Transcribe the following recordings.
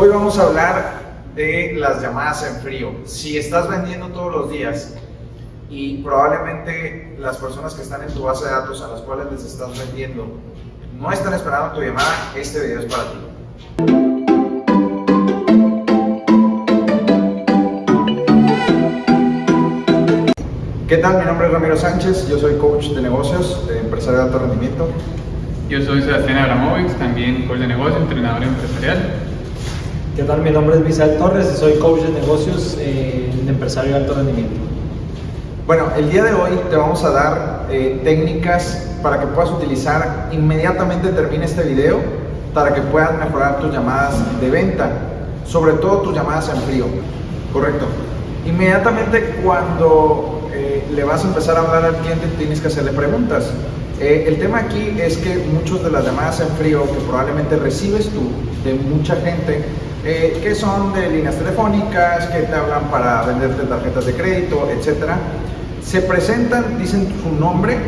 Hoy vamos a hablar de las llamadas en frío. Si estás vendiendo todos los días y probablemente las personas que están en tu base de datos a las cuales les estás vendiendo no están esperando tu llamada, este video es para ti. ¿Qué tal? Mi nombre es Ramiro Sánchez, yo soy coach de negocios, de empresario de alto rendimiento. Yo soy Sebastián Abramovic, también coach de negocios, entrenador empresarial. ¿Qué tal? Mi nombre es Misael Torres y soy coach de negocios eh, de empresario de alto rendimiento. Bueno, el día de hoy te vamos a dar eh, técnicas para que puedas utilizar inmediatamente termine este video para que puedas mejorar tus llamadas de venta, sobre todo tus llamadas en frío. Correcto. Inmediatamente cuando eh, le vas a empezar a hablar al cliente tienes que hacerle preguntas. el tema aquí es que muchas de las llamadas en frío que probablemente recibes tú de mucha gente eh, que son de líneas telefónicas, que te hablan para venderte tarjetas de crédito, etcétera. Se presentan, dicen su nombre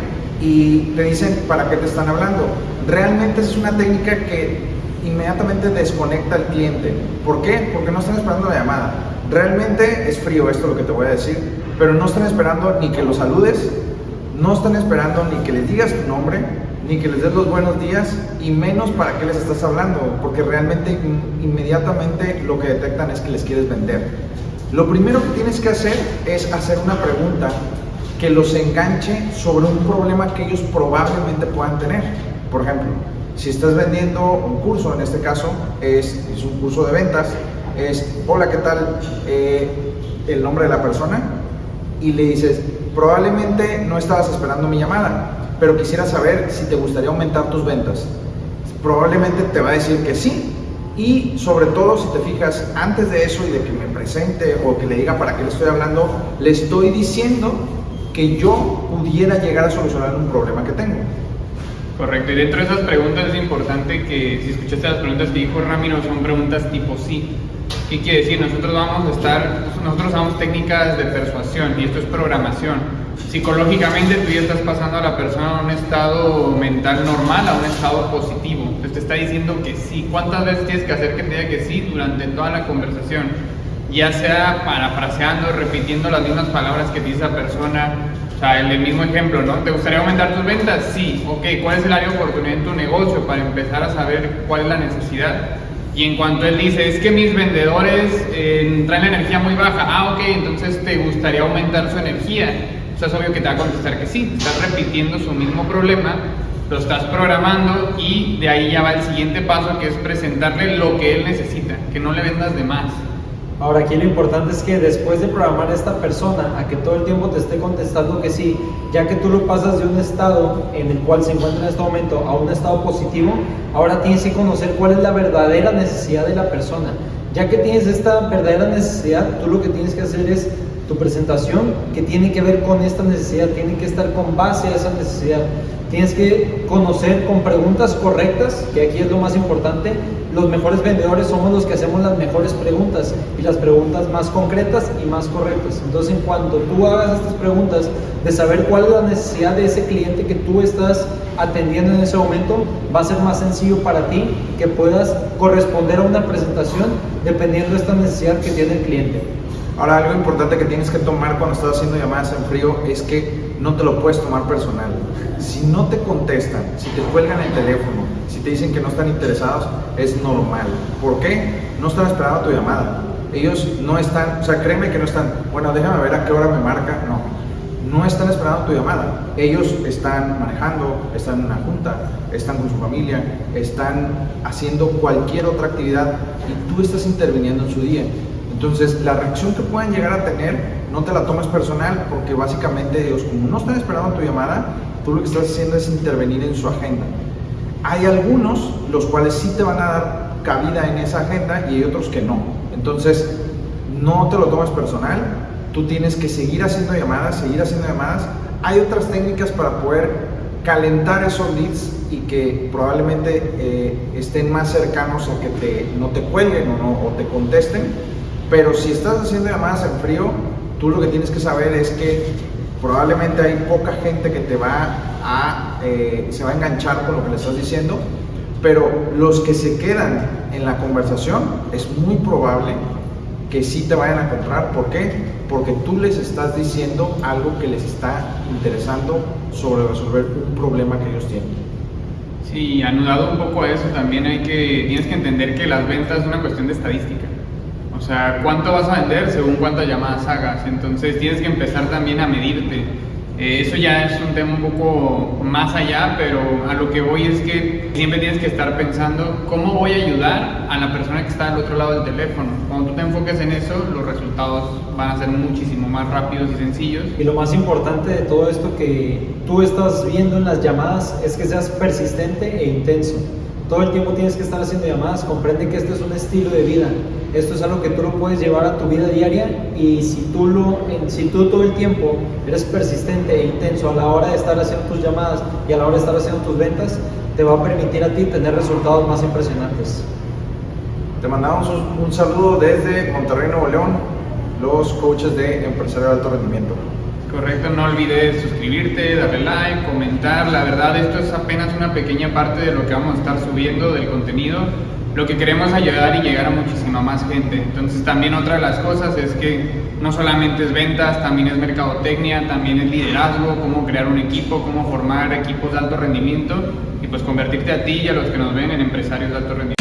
y te dicen para qué te están hablando. Realmente es una técnica que inmediatamente desconecta al cliente. ¿Por qué? Porque no están esperando la llamada. Realmente es frío esto lo que te voy a decir, pero no están esperando ni que los saludes, no están esperando ni que les digas tu nombre, ni que les des los buenos días y menos para qué les estás hablando, porque realmente inmediatamente lo que detectan es que les quieres vender. Lo primero que tienes que hacer es hacer una pregunta que los enganche sobre un problema que ellos probablemente puedan tener. Por ejemplo, si estás vendiendo un curso, en este caso es, un curso de ventas, es, hola, ¿qué tal? Eh, el nombre de la persona y le dices, probablemente no estabas esperando mi llamada, pero quisiera saber si te gustaría aumentar tus ventas. Probablemente te va a decir que sí. Y sobre todo si te fijas, antes de eso y de que me presente o que le diga para qué le estoy hablando, le estoy diciendo que yo pudiera llegar a solucionar un problema que tengo. Correcto, y dentro de esas preguntas es importante que si escuchaste las preguntas que dijo Ramiro, son preguntas tipo sí. ¿Qué quiere decir? Nosotros vamos a estar, nosotros usamos técnicas de persuasión y esto es programación psicológicamente tú ya estás pasando a la persona a un estado mental normal, a un estado positivo. Entonces te está diciendo que sí. ¿Cuántas veces tienes que hacer que te diga que sí durante toda la conversación? Ya sea parafraseando, repitiendo las mismas palabras que dice esa persona. O sea, el mismo ejemplo, ¿no? ¿Te gustaría aumentar tus ventas? Sí. Ok, ¿cuál es el área de oportunidad en tu negocio para empezar a saber cuál es la necesidad? Y en cuanto él dice, es que mis vendedores eh, traen la energía muy baja, ah, ok, entonces te gustaría aumentar su energía es obvio que te va a contestar que sí, estás repitiendo su mismo problema, lo estás programando y de ahí ya va el siguiente paso que es presentarle lo que él necesita, que no le vendas de más. Ahora aquí lo importante es que después de programar a esta persona a que todo el tiempo te esté contestando que sí, ya que tú lo pasas de un estado en el cual se encuentra en este momento a un estado positivo, ahora tienes que conocer cuál es la verdadera necesidad de la persona. Ya que tienes esta verdadera necesidad, tú lo que tienes que hacer es tu presentación que tiene que ver con esta necesidad, tiene que estar con base a esa necesidad. Tienes que conocer con preguntas correctas, que aquí es lo más importante. Los mejores vendedores somos los que hacemos las mejores preguntas y las preguntas más concretas y más correctas. Entonces, en cuanto tú hagas estas preguntas de saber cuál es la necesidad de ese cliente que tú estás atendiendo en ese momento, va a ser más sencillo para ti que puedas corresponder a una presentación dependiendo de esta necesidad que tiene el cliente. Ahora, algo importante que tienes que tomar cuando estás haciendo llamadas en frío es que no te lo puedes tomar personal. Si no te contestan, si te cuelgan el teléfono, si te dicen que no están interesados, es normal. ¿Por qué? No están esperando tu llamada. Ellos no están, o sea, créeme que no están, bueno, déjame ver a qué hora me marca. No, no están esperando tu llamada. Ellos están manejando, están en una junta, están con su familia, están haciendo cualquier otra actividad y tú estás interviniendo en su día. Entonces, la reacción que puedan llegar a tener, no te la tomes personal, porque básicamente ellos, como no están esperando tu llamada, tú lo que estás haciendo es intervenir en su agenda. Hay algunos los cuales sí te van a dar cabida en esa agenda y hay otros que no. Entonces, no te lo tomes personal, tú tienes que seguir haciendo llamadas, seguir haciendo llamadas. Hay otras técnicas para poder calentar esos leads y que probablemente eh, estén más cercanos a que te, no te cuelguen o, no, o te contesten pero si estás haciendo llamadas en frío, tú lo que tienes que saber es que probablemente hay poca gente que te va a, eh, se va a enganchar con lo que le estás diciendo, Pero los que se quedan en la conversación es muy probable que sí te vayan a comprar. ¿Por qué? Porque tú les estás diciendo algo que les está interesando sobre resolver un problema que ellos tienen. Sí, anudado un poco a eso también hay que, tienes que entender que las ventas es una cuestión de estadística. O sea, cuánto vas a vender según cuántas llamadas hagas. Entonces tienes que empezar también a medirte. Eh, eso ya es un tema un poco más allá, pero a lo que voy es que siempre tienes que estar pensando cómo voy a ayudar a la persona que está al otro lado del teléfono. Cuando tú te enfoques en eso, los resultados van a ser muchísimo más rápidos y sencillos. Y lo más importante de todo esto que tú estás viendo en las llamadas es que seas persistente e intenso. Todo el tiempo tienes que estar haciendo llamadas, comprende que esto es un estilo de vida. Esto es algo que tú lo puedes llevar a tu vida diaria y si tú, lo, si tú todo el tiempo eres persistente e intenso a la hora de estar haciendo tus llamadas y a la hora de estar haciendo tus ventas, te va a permitir a ti tener resultados más impresionantes. Te mandamos un, un saludo desde Monterrey, Nuevo León, los coaches de empresario de alto rendimiento. Correcto, no olvides suscribirte, darle like, comentar. La verdad, esto es apenas una pequeña parte de lo que vamos a estar subiendo del contenido. Lo que queremos ayudar y llegar a muchísima más gente. Entonces, también otra de las cosas es que no solamente es ventas, también es mercadotecnia, también es liderazgo, cómo crear un equipo, cómo formar equipos de alto rendimiento y pues convertirte a ti y a los que nos ven en empresarios de alto rendimiento.